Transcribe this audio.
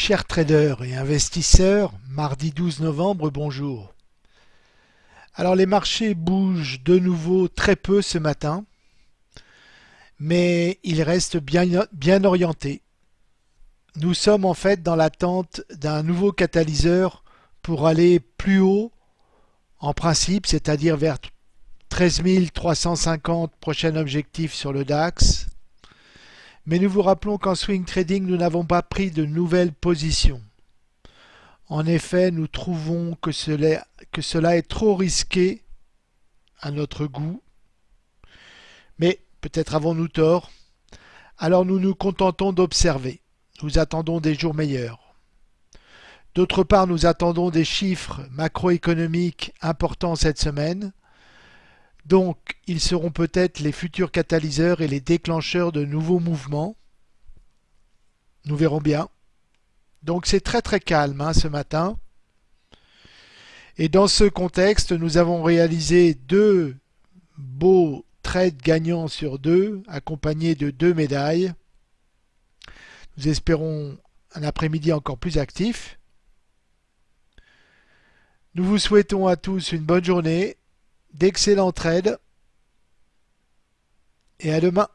Chers traders et investisseurs, mardi 12 novembre, bonjour. Alors les marchés bougent de nouveau très peu ce matin, mais ils restent bien, bien orientés. Nous sommes en fait dans l'attente d'un nouveau catalyseur pour aller plus haut en principe, c'est-à-dire vers 13 350 prochain objectif sur le DAX, mais nous vous rappelons qu'en swing trading, nous n'avons pas pris de nouvelles positions. En effet, nous trouvons que cela, est trop risqué à notre goût. Mais peut-être avons-nous tort. Alors nous nous contentons d'observer. Nous attendons des jours meilleurs. D'autre part, nous attendons des chiffres macroéconomiques importants cette semaine. Donc, ils seront peut-être les futurs catalyseurs et les déclencheurs de nouveaux mouvements. Nous verrons bien. Donc c'est très très calme hein, ce matin. Et dans ce contexte, nous avons réalisé deux beaux trades gagnants sur deux, accompagnés de deux médailles. Nous espérons un après-midi encore plus actif. Nous vous souhaitons à tous une bonne journée d'excellents trades et à demain.